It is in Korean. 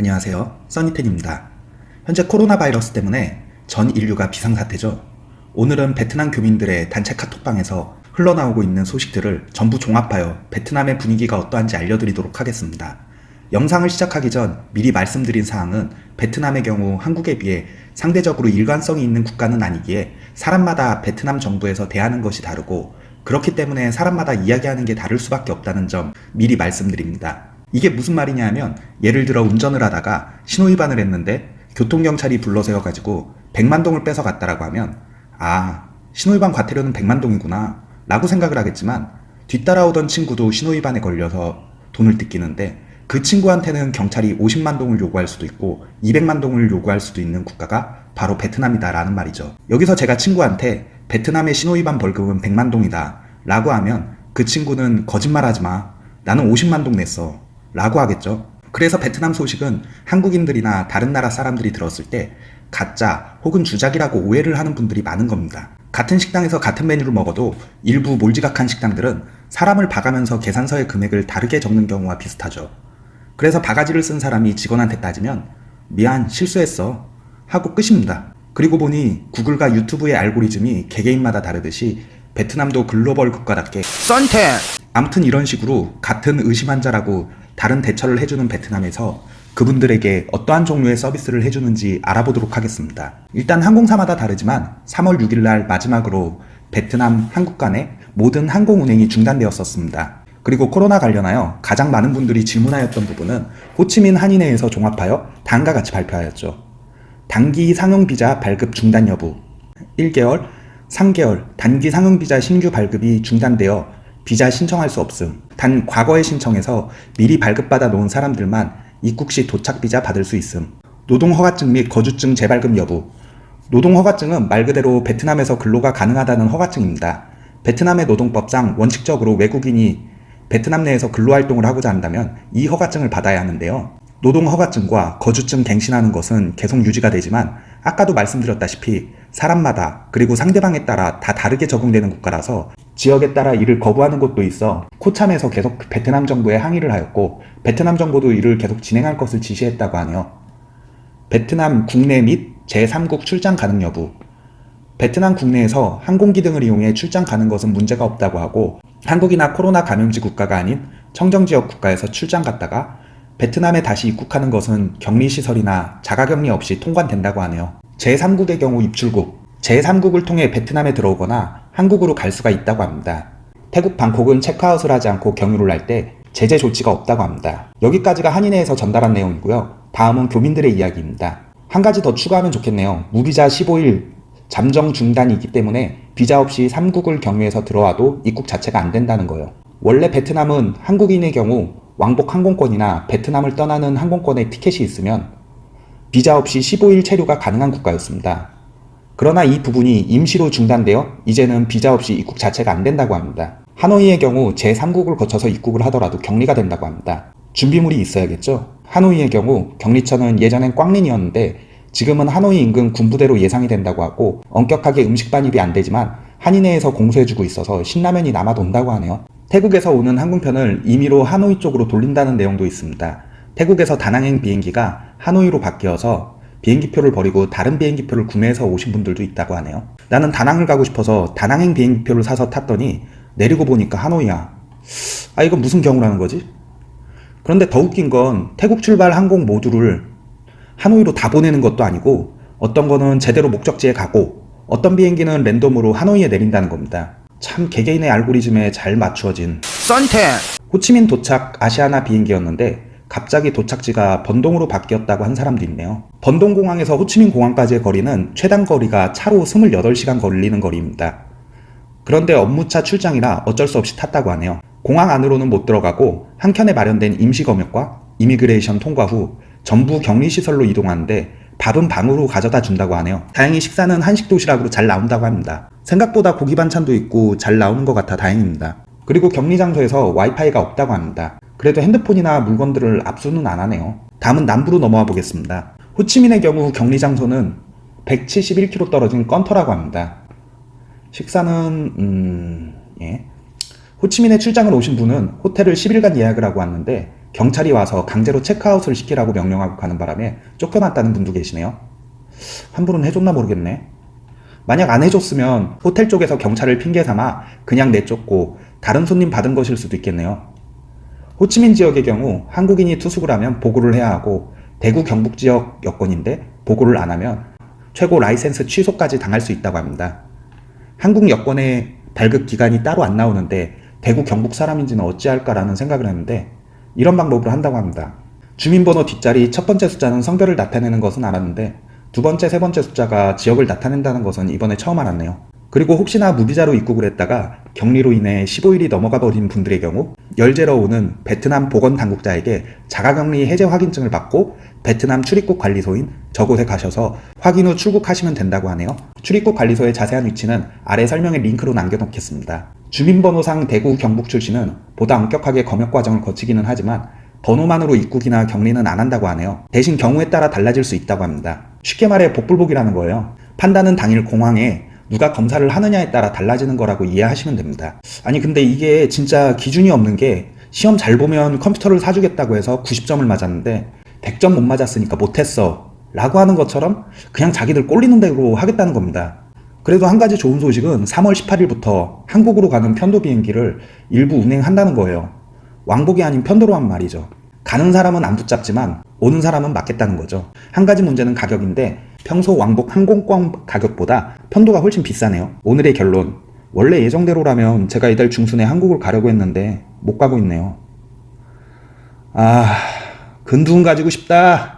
안녕하세요. 써니텐입니다. 현재 코로나 바이러스 때문에 전 인류가 비상사태죠. 오늘은 베트남 교민들의 단체 카톡방에서 흘러나오고 있는 소식들을 전부 종합하여 베트남의 분위기가 어떠한지 알려드리도록 하겠습니다. 영상을 시작하기 전 미리 말씀드린 사항은 베트남의 경우 한국에 비해 상대적으로 일관성이 있는 국가는 아니기에 사람마다 베트남 정부에서 대하는 것이 다르고 그렇기 때문에 사람마다 이야기하는 게 다를 수밖에 없다는 점 미리 말씀드립니다. 이게 무슨 말이냐 하면 예를 들어 운전을 하다가 신호위반을 했는데 교통경찰이 불러세워가지고 100만동을 뺏어갔다라고 하면 아 신호위반 과태료는 100만동이구나 라고 생각을 하겠지만 뒤따라오던 친구도 신호위반에 걸려서 돈을 뜯기는데 그 친구한테는 경찰이 50만 동을 요구할 수도 있고 200만 동을 요구할 수도 있는 국가가 바로 베트남이다 라는 말이죠. 여기서 제가 친구한테 베트남의 신호위반 벌금은 100만 동이다 라고 하면 그 친구는 거짓말하지 마 나는 50만 동 냈어 라고 하겠죠. 그래서 베트남 소식은 한국인들이나 다른 나라 사람들이 들었을 때 가짜 혹은 주작이라고 오해를 하는 분들이 많은 겁니다. 같은 식당에서 같은 메뉴를 먹어도 일부 몰지각한 식당들은 사람을 봐가면서 계산서의 금액을 다르게 적는 경우와 비슷하죠. 그래서 바가지를 쓴 사람이 직원한테 따지면 미안 실수했어 하고 끝입니다. 그리고 보니 구글과 유튜브의 알고리즘이 개개인마다 다르듯이 베트남도 글로벌 국가답게 썬텐 아무튼 이런 식으로 같은 의심 환자라고 다른 대처를 해주는 베트남에서 그분들에게 어떠한 종류의 서비스를 해주는지 알아보도록 하겠습니다. 일단 항공사마다 다르지만 3월 6일 날 마지막으로 베트남 한국 간의 모든 항공 운행이 중단되었었습니다. 그리고 코로나 관련하여 가장 많은 분들이 질문하였던 부분은 호치민 한인회에서 종합하여 다음과 같이 발표하였죠. 단기 상용비자 발급 중단 여부 1개월, 3개월 단기 상용비자 신규 발급이 중단되어 비자 신청할 수 없음. 단 과거에 신청해서 미리 발급받아 놓은 사람들만 입국 시 도착 비자 받을 수 있음. 노동 허가증 및 거주증 재발급 여부. 노동 허가증은 말 그대로 베트남에서 근로가 가능하다는 허가증입니다. 베트남의 노동법상 원칙적으로 외국인이 베트남 내에서 근로 활동을 하고자 한다면 이 허가증을 받아야 하는데요. 노동 허가증과 거주증 갱신하는 것은 계속 유지가 되지만 아까도 말씀드렸다시피 사람마다 그리고 상대방에 따라 다 다르게 적용되는 국가라서 지역에 따라 이를 거부하는 곳도 있어 코참에서 계속 베트남 정부에 항의를 하였고 베트남 정부도 이를 계속 진행할 것을 지시했다고 하네요. 베트남 국내 및 제3국 출장 가능 여부 베트남 국내에서 항공기 등을 이용해 출장 가는 것은 문제가 없다고 하고 한국이나 코로나 감염지 국가가 아닌 청정지역 국가에서 출장 갔다가 베트남에 다시 입국하는 것은 격리시설이나 자가격리 없이 통관된다고 하네요. 제3국의 경우 입출국, 제3국을 통해 베트남에 들어오거나 한국으로 갈 수가 있다고 합니다. 태국 방콕은 체크아웃을 하지 않고 경유를 할 때 제재 조치가 없다고 합니다. 여기까지가 한인회에서 전달한 내용이고요. 다음은 교민들의 이야기입니다. 한 가지 더 추가하면 좋겠네요. 무비자 15일 잠정 중단이기 때문에 비자 없이 3국을 경유해서 들어와도 입국 자체가 안 된다는 거예요. 원래 베트남은 한국인의 경우 왕복 항공권이나 베트남을 떠나는 항공권에 티켓이 있으면 비자 없이 15일 체류가 가능한 국가였습니다. 그러나 이 부분이 임시로 중단되어 이제는 비자 없이 입국 자체가 안 된다고 합니다. 하노이의 경우 제3국을 거쳐서 입국을 하더라도 격리가 된다고 합니다. 준비물이 있어야겠죠? 하노이의 경우 격리처는 예전엔 꽝린이었는데 지금은 하노이 인근 군부대로 예상이 된다고 하고 엄격하게 음식 반입이 안 되지만 한인회에서 공수해주고 있어서 신라면이 남아 돈다고 하네요. 태국에서 오는 항공편을 임의로 하노이 쪽으로 돌린다는 내용도 있습니다. 태국에서 다낭행 비행기가 하노이로 바뀌어서 비행기표를 버리고 다른 비행기표를 구매해서 오신 분들도 있다고 하네요. 나는 다낭을 가고 싶어서 다낭행 비행기표를 사서 탔더니 내리고 보니까 하노이야. 아 이건 무슨 경우라는 거지? 그런데 더 웃긴 건 태국 출발 항공 모두를 하노이로 다 보내는 것도 아니고 어떤 거는 제대로 목적지에 가고 어떤 비행기는 랜덤으로 하노이에 내린다는 겁니다. 참 개개인의 알고리즘에 잘 맞추어진 썬텐 호치민 도착 아시아나 비행기였는데 갑자기 도착지가 번돈으로 바뀌었다고 한 사람도 있네요. 번돈공항에서 호치민 공항까지의 거리는 최단 거리가 차로 28시간 걸리는 거리입니다. 그런데 업무차 출장이라 어쩔 수 없이 탔다고 하네요. 공항 안으로는 못 들어가고 한켠에 마련된 임시검역과 immigration 통과 후 전부 격리시설로 이동하는데 밥은 방으로 가져다 준다고 하네요. 다행히 식사는 한식 도시락으로 잘 나온다고 합니다. 생각보다 고기 반찬도 있고 잘 나오는 것 같아 다행입니다. 그리고 격리 장소에서 와이파이가 없다고 합니다. 그래도 핸드폰이나 물건들을 압수는 안 하네요. 다음은 남부로 넘어와 보겠습니다. 호치민의 경우 격리 장소는 171km 떨어진 건터라고 합니다. 식사는 음... 예. 호치민에 출장을 오신 분은 호텔을 10일간 예약을 하고 왔는데 경찰이 와서 강제로 체크아웃을 시키라고 명령하고 가는 바람에 쫓겨났다는 분도 계시네요. 환불은 해줬나 모르겠네. 만약 안 해줬으면 호텔 쪽에서 경찰을 핑계 삼아 그냥 내쫓고 다른 손님 받은 것일 수도 있겠네요. 호치민 지역의 경우 한국인이 투숙을 하면 보고를 해야 하고 대구 경북 지역 여권인데 보고를 안 하면 최고 라이센스 취소까지 당할 수 있다고 합니다. 한국 여권에 발급 기간이 따로 안 나오는데 대구 경북 사람인지는 어찌할까라는 생각을 했는데 이런 방법으로 한다고 합니다. 주민번호 뒷자리 첫 번째 숫자는 성별을 나타내는 것은 알았는데 두 번째, 세 번째 숫자가 지역을 나타낸다는 것은 이번에 처음 알았네요. 그리고 혹시나 무비자로 입국을 했다가 격리로 인해 15일이 넘어가 버린 분들의 경우 열 재러 오는 베트남 보건 당국자에게 자가격리 해제 확인증을 받고 베트남 출입국 관리소인 저곳에 가셔서 확인 후 출국하시면 된다고 하네요. 출입국 관리소의 자세한 위치는 아래 설명에 링크로 남겨놓겠습니다. 주민번호상 대구 경북 출신은 보다 엄격하게 검역 과정을 거치기는 하지만 번호만으로 입국이나 격리는 안 한다고 하네요. 대신 경우에 따라 달라질 수 있다고 합니다. 쉽게 말해 복불복이라는 거예요. 판단은 당일 공항에 누가 검사를 하느냐에 따라 달라지는 거라고 이해하시면 됩니다. 아니 근데 이게 진짜 기준이 없는 게 시험 잘 보면 컴퓨터를 사주겠다고 해서 90점을 맞았는데 100점 못 맞았으니까 못했어 라고 하는 것처럼 그냥 자기들 꼴리는 대로 하겠다는 겁니다. 그래도 한 가지 좋은 소식은 3월 18일부터 한국으로 가는 편도 비행기를 일부 운행한다는 거예요. 왕복이 아닌 편도로만 말이죠. 가는 사람은 안 붙잡지만 오는 사람은 맞겠다는 거죠. 한 가지 문제는 가격인데 평소 왕복 항공권 가격보다 편도가 훨씬 비싸네요. 오늘의 결론. 원래 예정대로라면 제가 이달 중순에 한국을 가려고 했는데 못 가고 있네요. 아, 근두운 가지고 싶다.